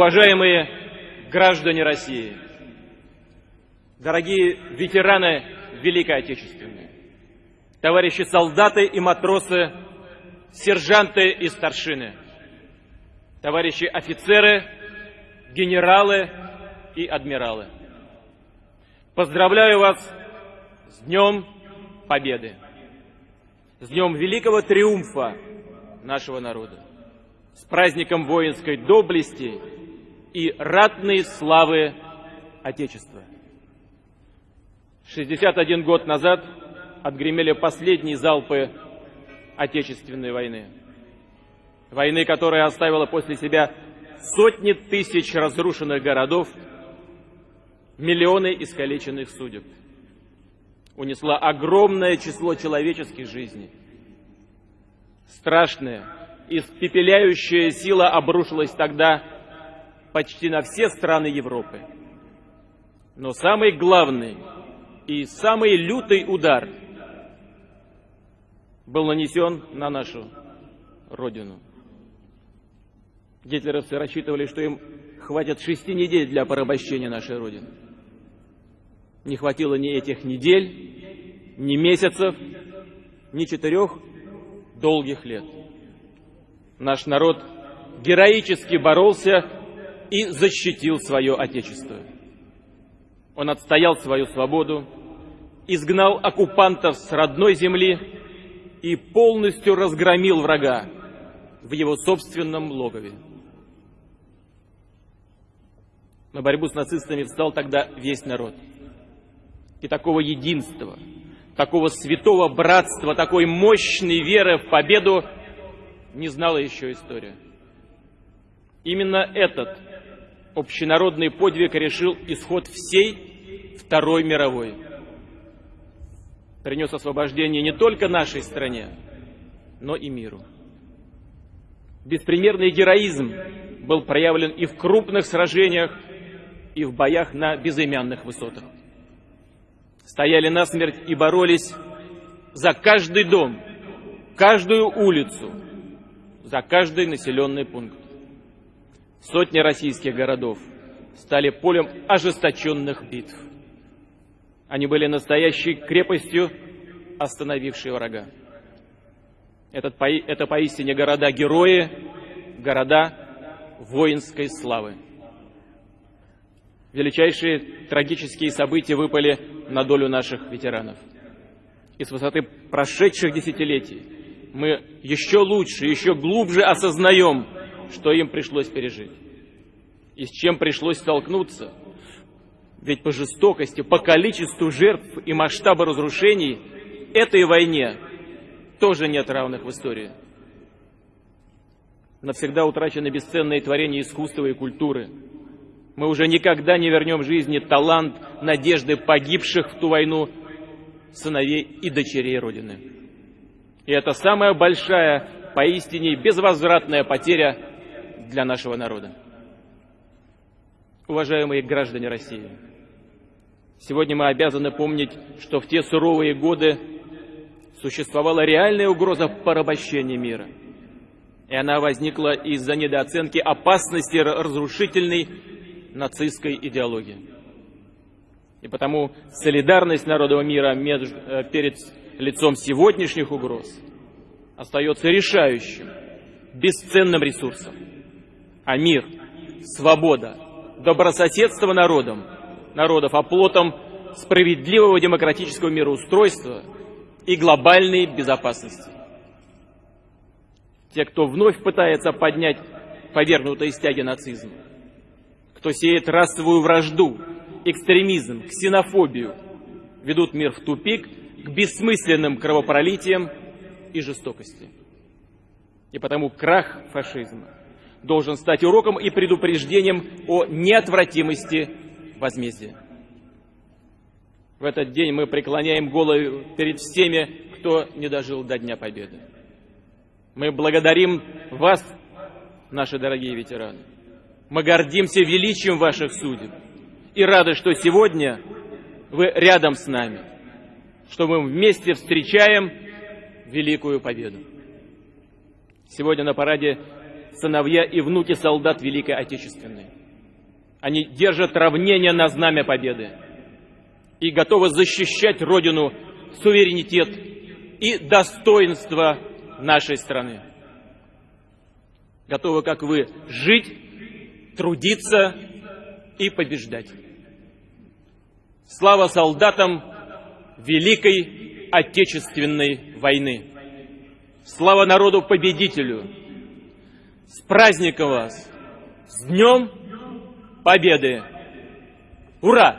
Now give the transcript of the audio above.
Уважаемые граждане России, дорогие ветераны Великой Отечественной, товарищи солдаты и матросы, сержанты и старшины, товарищи офицеры, генералы и адмиралы. Поздравляю вас с Днем Победы, с Днем Великого Триумфа нашего народа, с праздником воинской доблести и ратной славы Отечества. 61 год назад отгремели последние залпы Отечественной войны. Войны, которая оставила после себя сотни тысяч разрушенных городов, миллионы искалеченных судеб. Унесла огромное число человеческих жизней. Страшная, испепеляющая сила обрушилась тогда почти на все страны Европы. Но самый главный и самый лютый удар был нанесен на нашу Родину. Гитлеровцы рассчитывали, что им хватит шести недель для порабощения нашей Родины. Не хватило ни этих недель, ни месяцев, ни четырех долгих лет. Наш народ героически боролся и защитил свое Отечество. Он отстоял свою свободу, изгнал оккупантов с родной земли и полностью разгромил врага в его собственном логове. На борьбу с нацистами встал тогда весь народ. И такого единства, такого святого братства, такой мощной веры в победу не знала еще история. Именно этот общенародный подвиг решил исход всей Второй мировой. Принес освобождение не только нашей стране, но и миру. Беспримерный героизм был проявлен и в крупных сражениях, и в боях на безымянных высотах. Стояли насмерть и боролись за каждый дом, каждую улицу, за каждый населенный пункт. Сотни российских городов стали полем ожесточенных битв. Они были настоящей крепостью, остановившей врага. Этот, это поистине города-герои, города воинской славы. Величайшие трагические события выпали на долю наших ветеранов. И с высоты прошедших десятилетий мы еще лучше, еще глубже осознаем, что им пришлось пережить. И с чем пришлось столкнуться. Ведь по жестокости, по количеству жертв и масштабу разрушений этой войне тоже нет равных в истории. Навсегда утрачены бесценные творения искусства и культуры. Мы уже никогда не вернем жизни талант, надежды погибших в ту войну сыновей и дочерей Родины. И это самая большая, поистине безвозвратная потеря для нашего народа. Уважаемые граждане России, сегодня мы обязаны помнить, что в те суровые годы существовала реальная угроза порабощения мира. И она возникла из-за недооценки опасности разрушительной нацистской идеологии. И потому солидарность народов мира э, перед лицом сегодняшних угроз остается решающим, бесценным ресурсом. А мир, свобода, добрососедство народом, народов оплотом справедливого демократического мироустройства и глобальной безопасности. Те, кто вновь пытается поднять повергнутые стяги нацизма, кто сеет расовую вражду, экстремизм, ксенофобию, ведут мир в тупик к бессмысленным кровопролитиям и жестокости. И потому крах фашизма должен стать уроком и предупреждением о неотвратимости возмездия. В этот день мы преклоняем голову перед всеми, кто не дожил до Дня Победы. Мы благодарим вас, наши дорогие ветераны. Мы гордимся величием ваших судеб и рады, что сегодня вы рядом с нами, что мы вместе встречаем великую победу. Сегодня на параде сыновья и внуки солдат Великой Отечественной. Они держат равнение на знамя победы и готовы защищать Родину, суверенитет и достоинство нашей страны. Готовы, как вы, жить, трудиться и побеждать. Слава солдатам Великой Отечественной войны! Слава народу-победителю! С праздником вас! С Днем Победы! Ура!